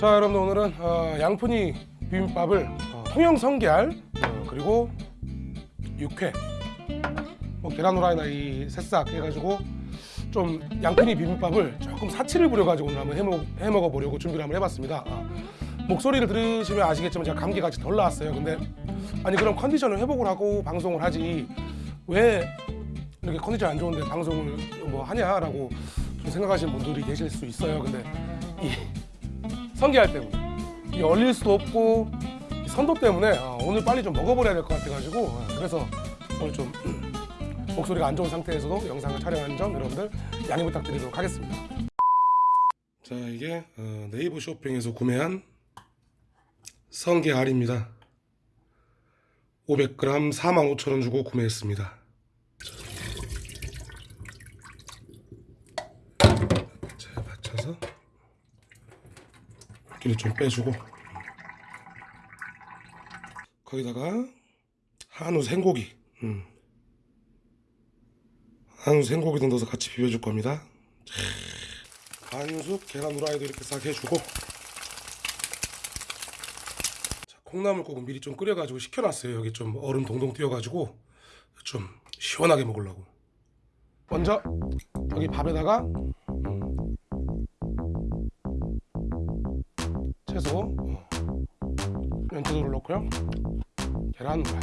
자 여러분들 오늘은 어, 양푼이 비빔밥을 어, 통영 성게알 어, 그리고 육회 뭐 계란 후라이나 이 새싹 해가지고 좀 양푼이 비빔밥을 조금 사치를 부려가지고 오늘 한번 해먹, 해먹어 보려고 준비를 한번 해봤습니다. 아, 목소리를 들으시면 아시겠지만 제가 감기가 아직 덜 나왔어요. 근데 아니 그럼 컨디션을 회복을 하고 방송을 하지. 왜 이렇게 컨디션 안 좋은데 방송을 뭐 하냐라고 좀 생각하시는 분들이 계실 수 있어요. 근데 이 성게알 때문에 이 얼릴 수도 없고 이 선도 때문에 아, 오늘 빨리 좀 먹어버려야 될 것 같아가지고 아, 그래서 오늘 좀 목소리가 안 좋은 상태에서도 영상을 촬영한 점 여러분들 양해 부탁드리도록 하겠습니다. 자 이게 어, 네이버 쇼핑에서 구매한 성게알입니다. 500g 45,000원 주고 구매했습니다. 자 받쳐서 기를 좀 빼주고. 거기다가 한우 생고기. 음. 한우 생고기도 넣어서 같이 비벼줄 겁니다. 한숙 계란 후라이도 이렇게 싹 해주고. 자, 콩나물국은 미리 좀 끓여가지고 식혀놨어요. 여기 좀 얼음 동동 띄워가지고 좀 시원하게 먹으려고. 먼저 여기 밥에다가 어, 면체도를 넣고요. 계란 후라이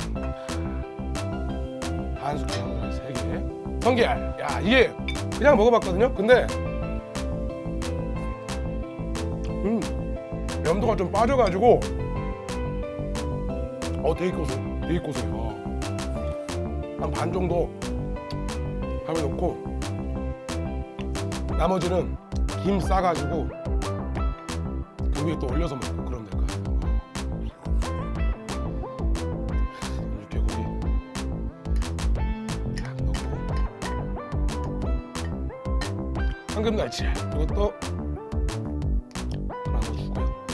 한숙 계란 후라이 3개. 성게알. 야 이게 그냥 먹어봤거든요. 근데 음 염도가 좀 빠져가지고 어 되게 고소해. 되게 고소해 어. 한반 정도 밥에 넣고 나머지는 김 싸가지고 그 위에 또 올려서 먹고 그러면 될 넣고. 황금날치. 이것도 하나 넣어주고요.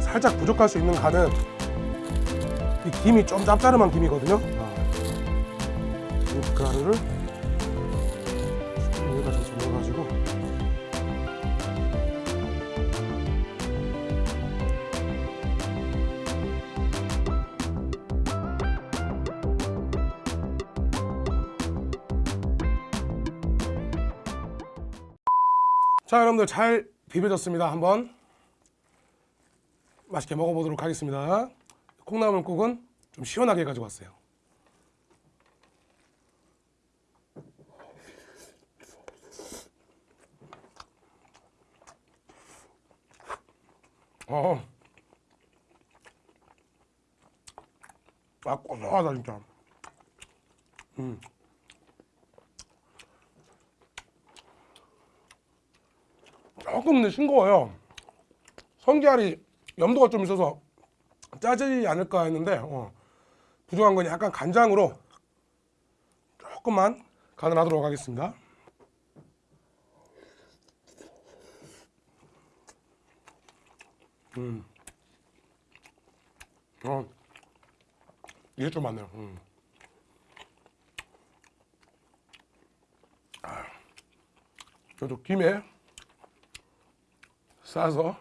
살짝 부족할 수 있는 간은 이 김이 좀 짭짤한 김이거든요. 이 가루를 자 여러분들 잘 비벼졌습니다 한번 맛있게 먹어보도록 하겠습니다 콩나물국은 좀 시원하게 가지고 왔어요 어. 아 고소하다 진짜 음. 조금 근데 싱거워요 성게알이 염도가 좀 있어서 짜지 않을까 했는데 어, 부족한 건 약간 간장으로 조금만 간을 하도록 하겠습니다 음. 어. 이게 좀 많네요 음. 아. 저도 김에 싸서?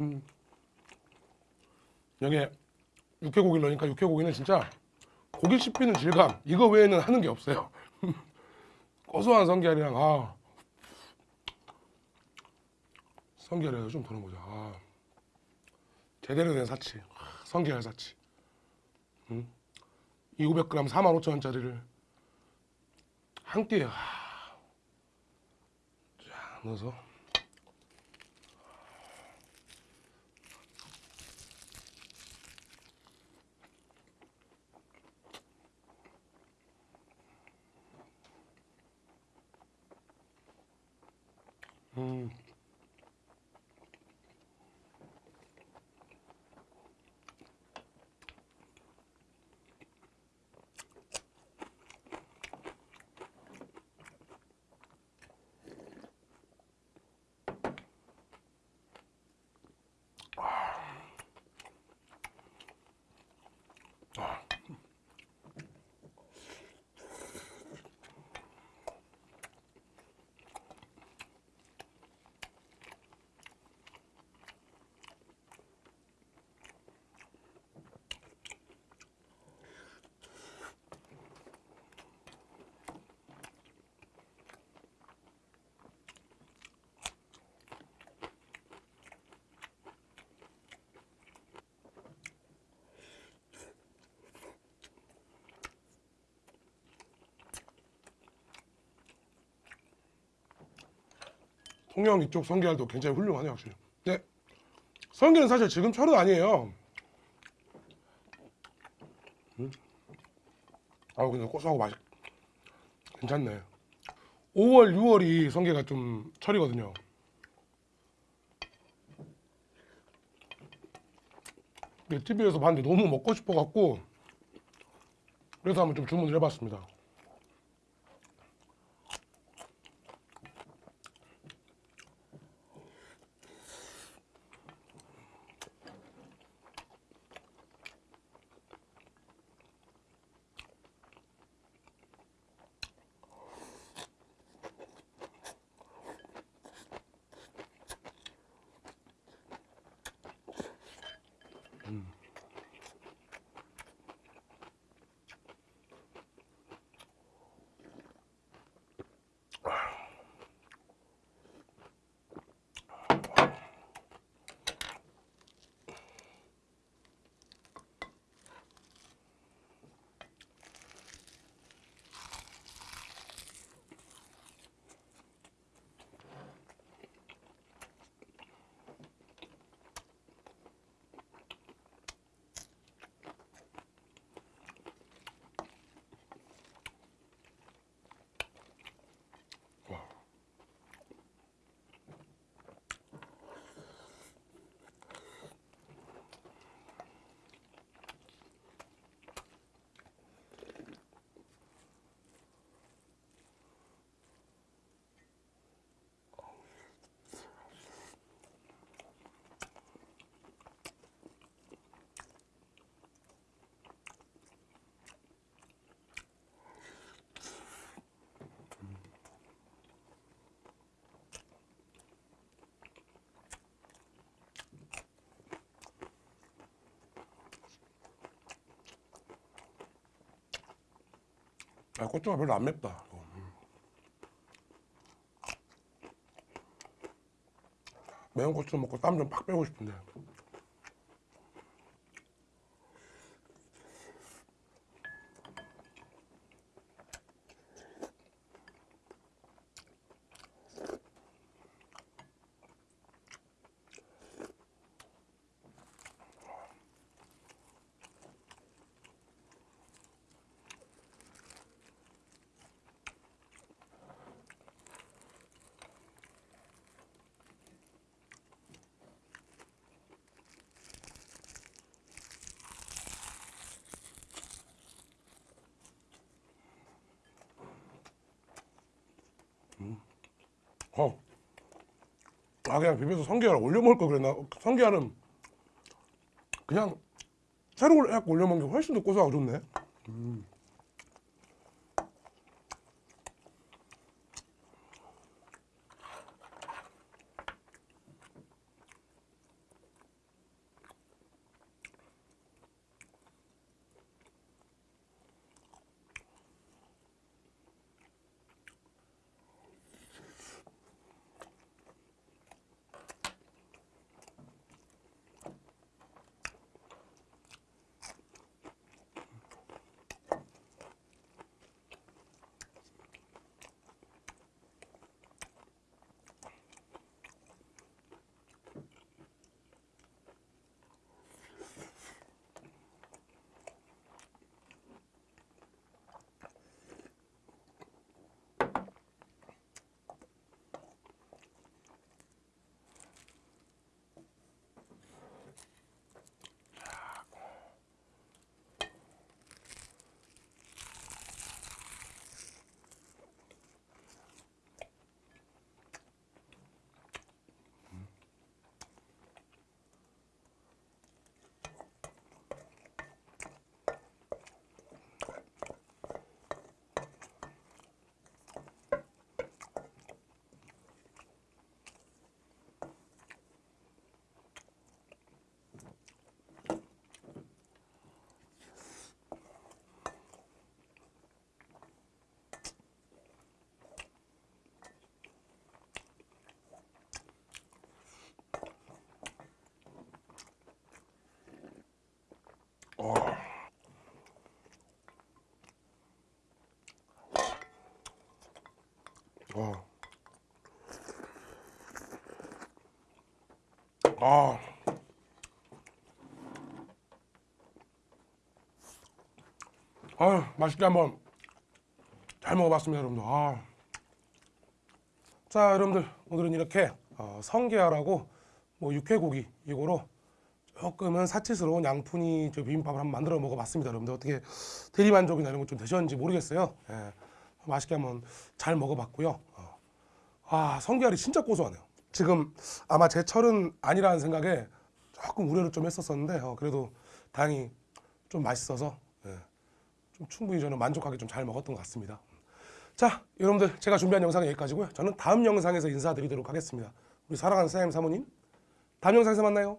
음. 여기에 육회고기를 넣으니까 육회고기는 진짜 고기 씹히는 질감 이거 외에는 하는 게 없어요. 고소한 성게알이랑 아. 성게알에서 좀 더는 보자. 아. 제대로 된 사치 성게알 사치 음? 이 500g 45,000원짜리를 한 끼에 아. 쫙 넣어서 음. 통영 이쪽 성게알도 굉장히 훌륭하네요 확실히. 근데 성게는 사실 지금 철은 아니에요. 음. 아우 근데 고소하고 맛이 괜찮네. 5월, 6월이 성게가 좀 철이거든요. 근데 TV에서 봤는데 너무 먹고 싶어 갖고 그래서 한번 좀 주문을 해봤습니다. 아, 고추가 별로 안 맵다. 매운 고추 먹고 땀 좀 팍 빼고 싶은데. 어. 아 그냥 비벼서 성게알 올려 먹을 걸 그랬나? 성게알은 그냥 새로 해갖고 올려 먹는 게 훨씬 더 고소하고 좋네. 와. 아. 아유, 맛있게 한번 잘 먹어봤습니다, 여러분들. 아. 자, 여러분들 오늘은 이렇게 어, 성게알하고 뭐 육회고기 이거로 조금은 사치스러운 양푼이 저 비빔밥을 한번 만들어 먹어봤습니다, 여러분들. 어떻게 대리만족이나 이런 거 좀 되셨는지 모르겠어요. 예. 맛있게 한번 잘 먹어봤고요. 어. 아, 성게알이 진짜 고소하네요. 지금 아마 제 철은 아니라는 생각에 조금 우려를 좀 했었었는데 어, 그래도 다행히 좀 맛있어서 예. 좀 충분히 저는 만족하게 좀 잘 먹었던 것 같습니다. 자, 여러분들 제가 준비한 영상은 여기까지고요. 저는 다음 영상에서 인사드리도록 하겠습니다. 우리 사랑하는 사장님 사모님, 다음 영상에서 만나요.